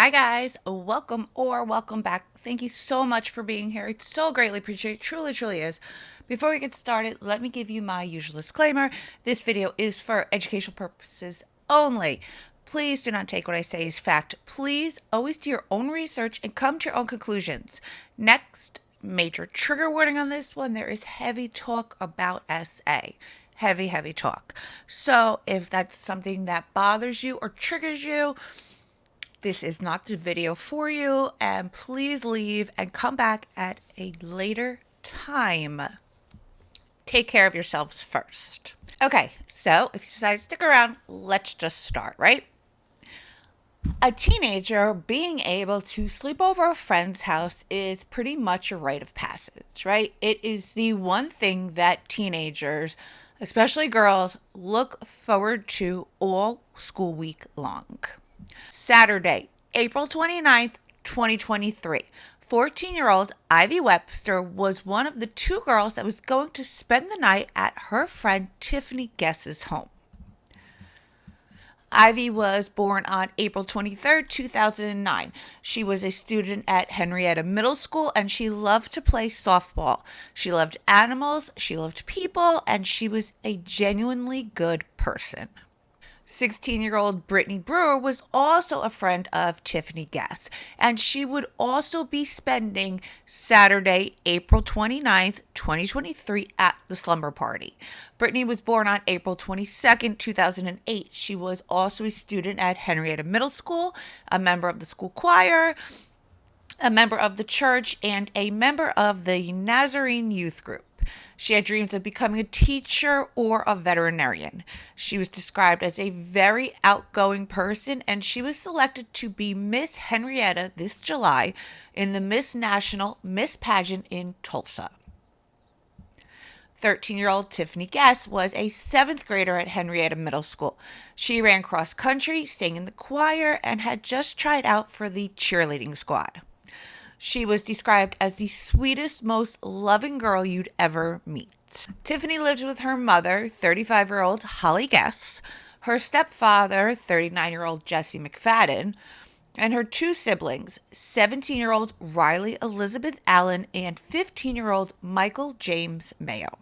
Hi, guys. Welcome or welcome back. Thank you so much for being here. It's so greatly appreciated. Truly, truly is. Before we get started, let me give you my usual disclaimer. This video is for educational purposes only. Please do not take what I say as fact. Please always do your own research and come to your own conclusions. Next, major trigger warning on this one there is heavy talk about SA. Heavy, heavy talk. So, if that's something that bothers you or triggers you, this is not the video for you, and please leave and come back at a later time. Take care of yourselves first. Okay, so if you decide to stick around, let's just start, right? A teenager being able to sleep over a friend's house is pretty much a rite of passage, right? It is the one thing that teenagers, especially girls, look forward to all school week long. Saturday, April 29th, 2023. 14 year old Ivy Webster was one of the two girls that was going to spend the night at her friend Tiffany Guess's home. Ivy was born on April 23, 2009. She was a student at Henryetta Middle School and she loved to play softball. She loved animals, she loved people, and she was a genuinely good person. 16 year old Brittany Brewer was also a friend of Tiffany Guess, and she would also be spending Saturday, April 29th, 2023, at the slumber party. Brittany was born on April 22nd, 2008. She was also a student at Henryetta Middle School, a member of the school choir, a member of the church, and a member of the Nazarene Youth Group. She had dreams of becoming a teacher or a veterinarian. She was described as a very outgoing person, and she was selected to be Miss Henryetta this July in the Miss National Miss Pageant in Tulsa. 13 year old Tiffany Guess was a seventh grader at Henryetta Middle School. She ran cross country, sang in the choir, and had just tried out for the cheerleading squad. She was described as the sweetest, most loving girl you'd ever meet. Tiffany lived with her mother, 35 year old Holly Guess, her stepfather, 39 year old Jesse McFadden, and her two siblings, 17 year old Riley Elizabeth Allen and 15 year old Michael James Mayo.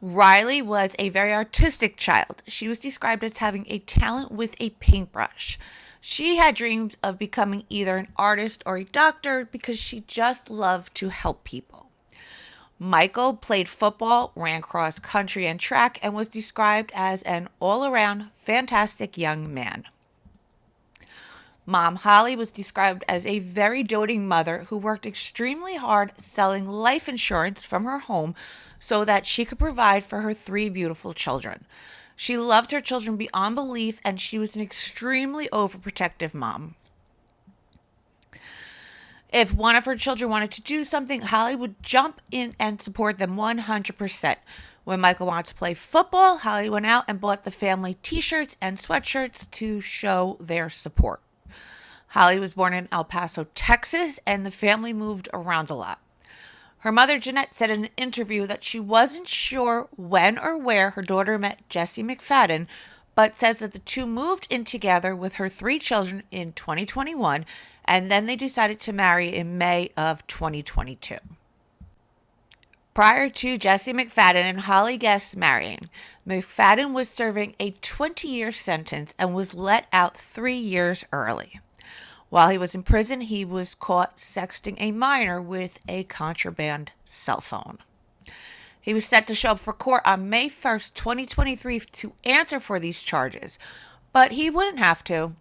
Riley was a very artistic child. She was described as having a talent with a paintbrush. She had dreams of becoming either an artist or a doctor because she just loved to help people. Michael played football, ran cross country and track, and was described as an all around fantastic young man. Mom Holly was described as a very doting mother who worked extremely hard selling life insurance from her home so that she could provide for her three beautiful children. She loved her children beyond belief, and she was an extremely overprotective mom. If one of her children wanted to do something, Holly would jump in and support them 100%. When Michael wanted to play football, Holly went out and bought the family t shirts and sweatshirts to show their support. Holly was born in El Paso, Texas, and the family moved around a lot. Her mother, Jeanette, said in an interview that she wasn't sure when or where her daughter met Jesse McFadden, but says that the two moved in together with her three children in 2021 and then they decided to marry in May of 2022. Prior to Jesse McFadden and Holly Guess marrying, McFadden was serving a 20 year sentence and was let out three years early. While he was in prison, he was caught sexting a minor with a contraband cell phone. He was set to show up for court on May 1st, 2023, to answer for these charges, but he wouldn't have to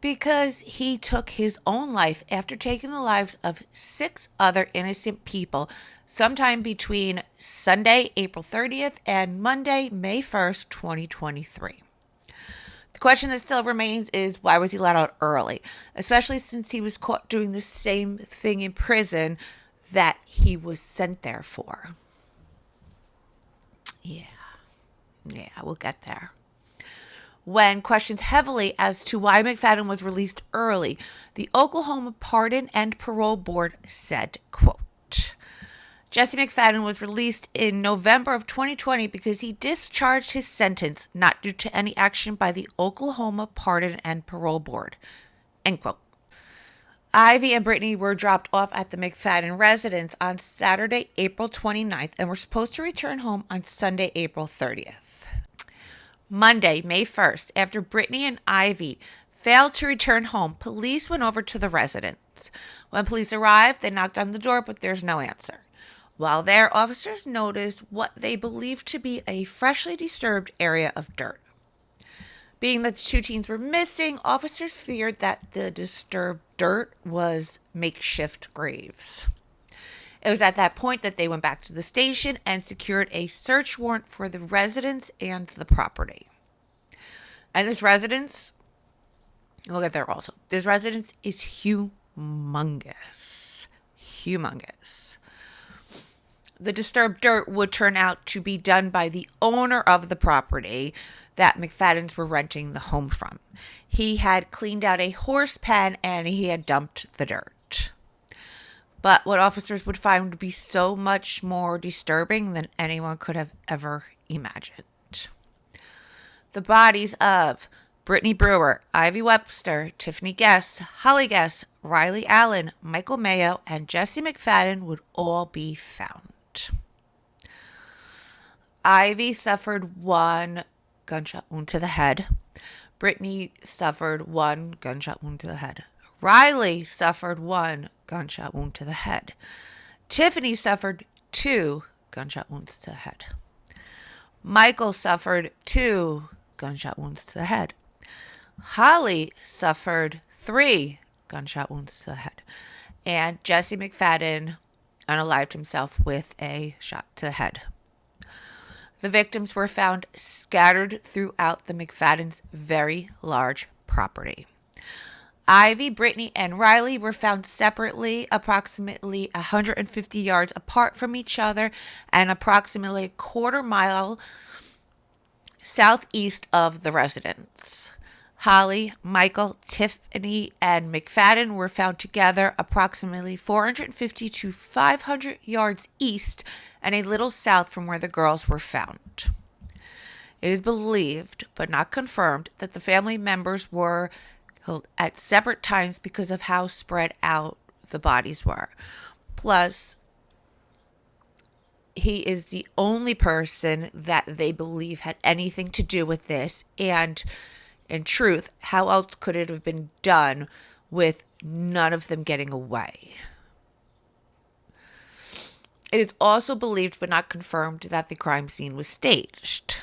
because he took his own life after taking the lives of six other innocent people sometime between Sunday, April 30th, and Monday, May 1st, 2023. The question that still remains is why was he let out early, especially since he was caught doing the same thing in prison that he was sent there for? Yeah, yeah, we'll get there. When questioned heavily as to why McFadden was released early, the Oklahoma Pardon and Parole Board said, quote, Jesse McFadden was released in November of 2020 because he discharged his sentence not due to any action by the Oklahoma Pardon and Parole Board. End quote. Ivy and Brittany were dropped off at the McFadden residence on Saturday, April 29th, and were supposed to return home on Sunday, April 30th. Monday, May 1st, after Brittany and Ivy failed to return home, police went over to the residence. When police arrived, they knocked on the door, but there's no answer. While there, officers noticed what they believed to be a freshly disturbed area of dirt. Being that the two teens were missing, officers feared that the disturbed dirt was makeshift graves. It was at that point that they went back to the station and secured a search warrant for the residence and the property. And this residence, we'll get there also. This residence is humongous. Humongous the disturbed dirt would turn out to be done by the owner of the property that McFadden's were renting the home from. He had cleaned out a horse pen and he had dumped the dirt. But what officers would find would be so much more disturbing than anyone could have ever imagined. The bodies of Brittany Brewer, Ivy Webster, Tiffany Guess, Holly Guess, Riley Allen, Michael Mayo, and Jesse McFadden would all be found. Ivy suffered one gunshot wound to the head. Brittany suffered one gunshot wound to the head. Riley suffered one gunshot wound to the head. Tiffany suffered two gunshot wounds to the head. Michael suffered two gunshot wounds to the head. Holly suffered three gunshot wounds to the head. And Jesse McFadden unalived himself with a shot to the head. The victims were found scattered throughout the McFadden's very large property. Ivy, Brittany, and Riley were found separately, approximately 150 yards apart from each other and approximately a quarter mile southeast of the residence. Holly, Michael, Tiffany, and McFadden were found together approximately 450 to 500 yards east and a little south from where the girls were found. It is believed, but not confirmed, that the family members were killed at separate times because of how spread out the bodies were. Plus, he is the only person that they believe had anything to do with this, and in truth, how else could it have been done with none of them getting away? It is also believed but not confirmed that the crime scene was staged.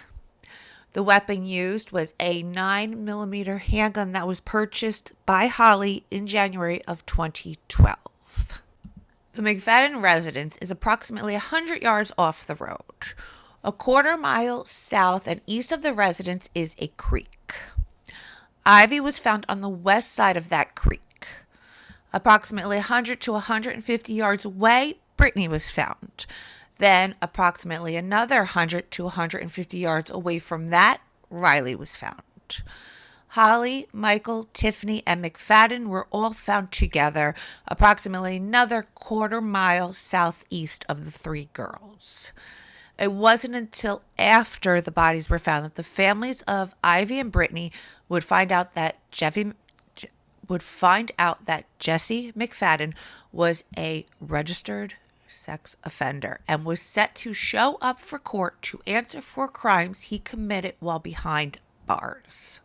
The weapon used was a 9mm handgun that was purchased by Holly in January of 2012. The McFadden residence is approximately 100 yards off the road. A quarter mile south and east of the residence is a creek. Ivy was found on the west side of that creek. Approximately 100 to 150 yards away, Brittany was found. Then, approximately another 100 to 150 yards away from that, Riley was found. Holly, Michael, Tiffany, and McFadden were all found together, approximately another quarter mile southeast of the three girls. It wasn't until after the bodies were found that the families of Ivy and Brittany would find out that Jeffy would find out that Jesse McFadden was a registered sex offender and was set to show up for court to answer for crimes he committed while behind bars.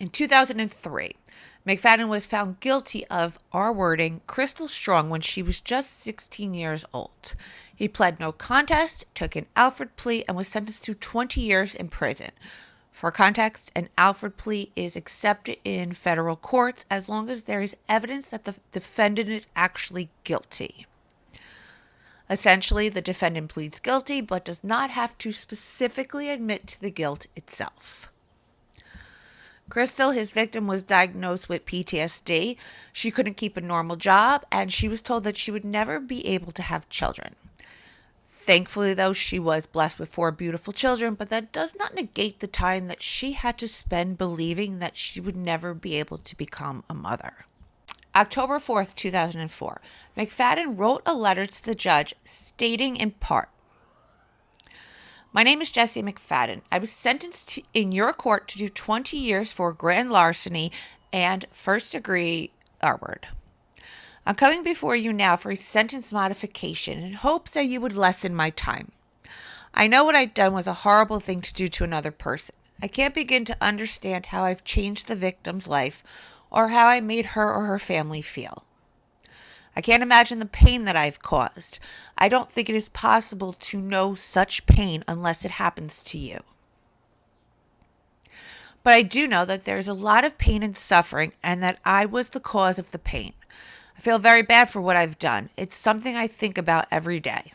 In 2003, McFadden was found guilty of R wording Crystal Strong when she was just 16 years old. He pled no contest, took an Alford plea, and was sentenced to 20 years in prison. For context, an Alford plea is accepted in federal courts as long as there is evidence that the defendant is actually guilty. Essentially, the defendant pleads guilty but does not have to specifically admit to the guilt itself. Crystal, his victim, was diagnosed with PTSD. She couldn't keep a normal job, and she was told that she would never be able to have children. Thankfully, though, she was blessed with four beautiful children, but that does not negate the time that she had to spend believing that she would never be able to become a mother. October 4th, 2004, McFadden wrote a letter to the judge stating in part my name is Jesse McFadden. I was sentenced to, in your court to do 20 years for grand larceny and first degree R word. I'm coming before you now for a sentence modification in hopes that you would lessen my time. I know what I'd done was a horrible thing to do to another person. I can't begin to understand how I've changed the victim's life or how I made her or her family feel. I can't imagine the pain that I've caused. I don't think it is possible to know such pain unless it happens to you. But I do know that there's a lot of pain and suffering and that I was the cause of the pain. I feel very bad for what I've done. It's something I think about every day.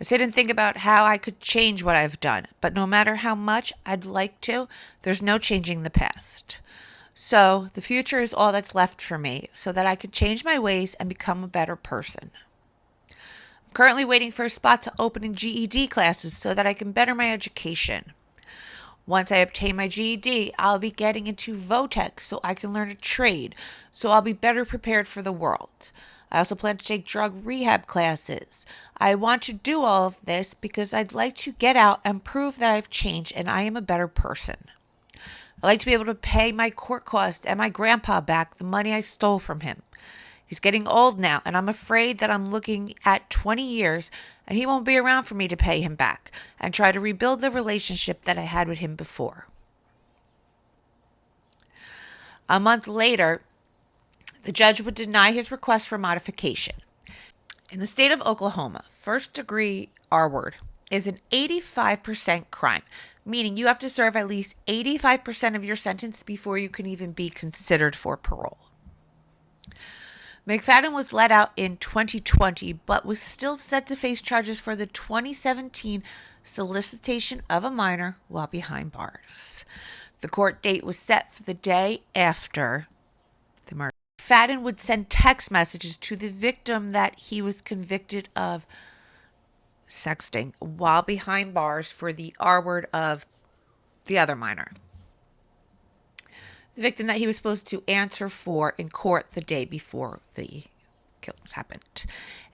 I sit and think about how I could change what I've done, but no matter how much I'd like to, there's no changing the past. So the future is all that's left for me so that I can change my ways and become a better person. I'm currently waiting for a spot to open in GED classes so that I can better my education. Once I obtain my GED, I'll be getting into Votech so I can learn a trade, so I'll be better prepared for the world. I also plan to take drug rehab classes. I want to do all of this because I'd like to get out and prove that I've changed and I am a better person. I like to be able to pay my court costs and my grandpa back the money I stole from him. He's getting old now, and I'm afraid that I'm looking at 20 years and he won't be around for me to pay him back and try to rebuild the relationship that I had with him before. A month later, the judge would deny his request for modification. In the state of Oklahoma, first degree R word is an 85% crime, meaning you have to serve at least 85% of your sentence before you can even be considered for parole. McFadden was let out in 2020, but was still set to face charges for the 2017 solicitation of a minor while behind bars. The court date was set for the day after the murder. McFadden would send text messages to the victim that he was convicted of sexting while behind bars for the R word of the other minor. The victim that he was supposed to answer for in court the day before the killing happened.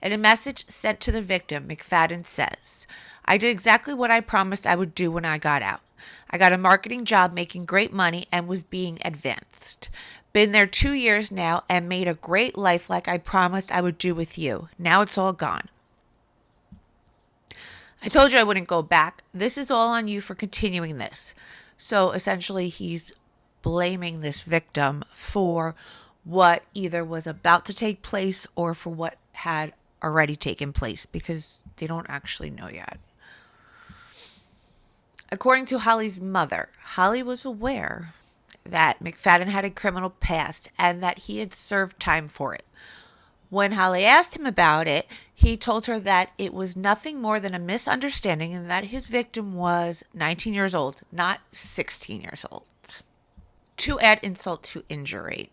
In a message sent to the victim, McFadden says, I did exactly what I promised I would do when I got out. I got a marketing job making great money and was being advanced. Been there two years now and made a great life like I promised I would do with you. Now it's all gone. I told you I wouldn't go back. This is all on you for continuing this. So essentially, he's blaming this victim for what either was about to take place or for what had already taken place because they don't actually know yet. According to Holly's mother, Holly was aware that McFadden had a criminal past and that he had served time for it. When Holly asked him about it, he told her that it was nothing more than a misunderstanding and that his victim was 19 years old, not 16 years old. To add insult to injury,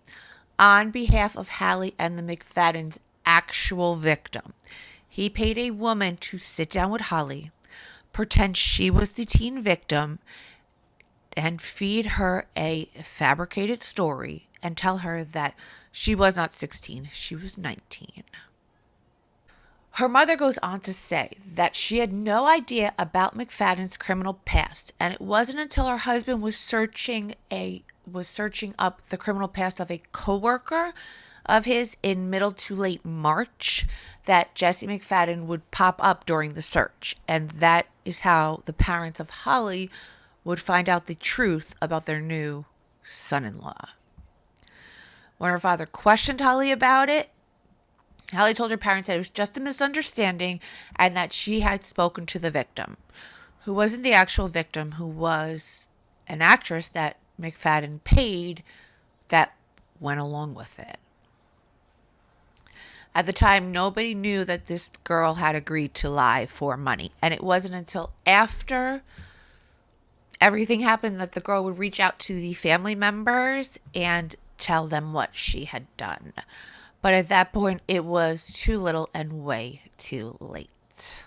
on behalf of Holly and the McFadden's actual victim, he paid a woman to sit down with Holly, pretend she was the teen victim, and feed her a fabricated story and tell her that she was not 16, she was 19. Her mother goes on to say that she had no idea about McFadden's criminal past, and it wasn't until her husband was searching a was searching up the criminal past of a coworker of his in middle to late March that Jesse McFadden would pop up during the search, and that is how the parents of Holly would find out the truth about their new son-in-law. When her father questioned Holly about it, Holly told her parents that it was just a misunderstanding and that she had spoken to the victim, who wasn't the actual victim, who was an actress that McFadden paid that went along with it. At the time, nobody knew that this girl had agreed to lie for money. And it wasn't until after everything happened that the girl would reach out to the family members and tell them what she had done. But at that point, it was too little and way too late.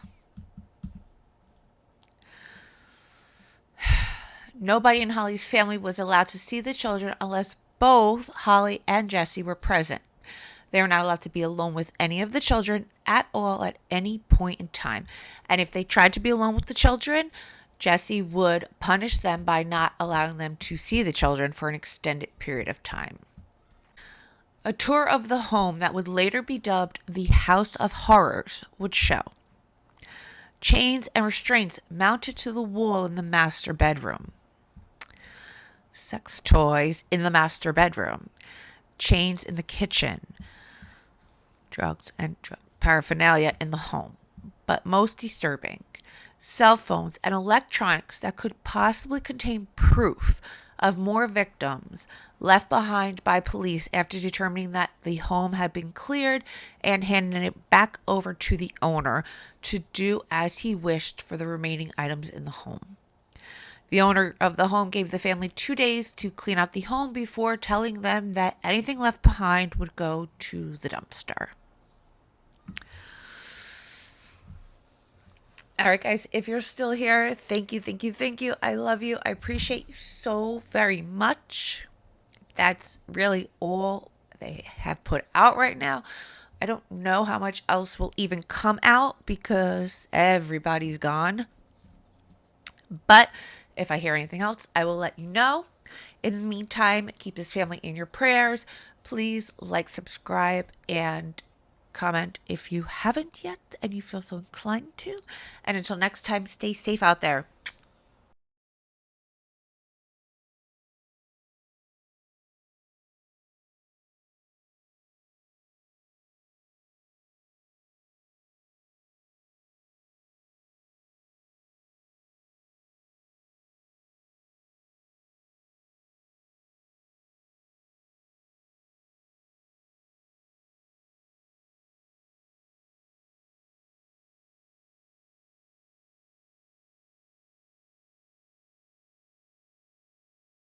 Nobody in Holly's family was allowed to see the children unless both Holly and Jesse were present. They were not allowed to be alone with any of the children at all at any point in time. And if they tried to be alone with the children, Jesse would punish them by not allowing them to see the children for an extended period of time. A tour of the home that would later be dubbed the House of Horrors would show. Chains and restraints mounted to the wall in the master bedroom. Sex toys in the master bedroom. Chains in the kitchen. Drugs and drug paraphernalia in the home. But most disturbing, cell phones and electronics that could possibly contain proof of more victims left behind by police after determining that the home had been cleared and handing it back over to the owner to do as he wished for the remaining items in the home. The owner of the home gave the family two days to clean out the home before telling them that anything left behind would go to the dumpster. All right, guys, if you're still here, thank you, thank you, thank you. I love you. I appreciate you so very much. That's really all they have put out right now. I don't know how much else will even come out because everybody's gone. But if I hear anything else, I will let you know. In the meantime, keep this family in your prayers. Please like, subscribe, and comment if you haven't yet and you feel so inclined to. And until next time, stay safe out there.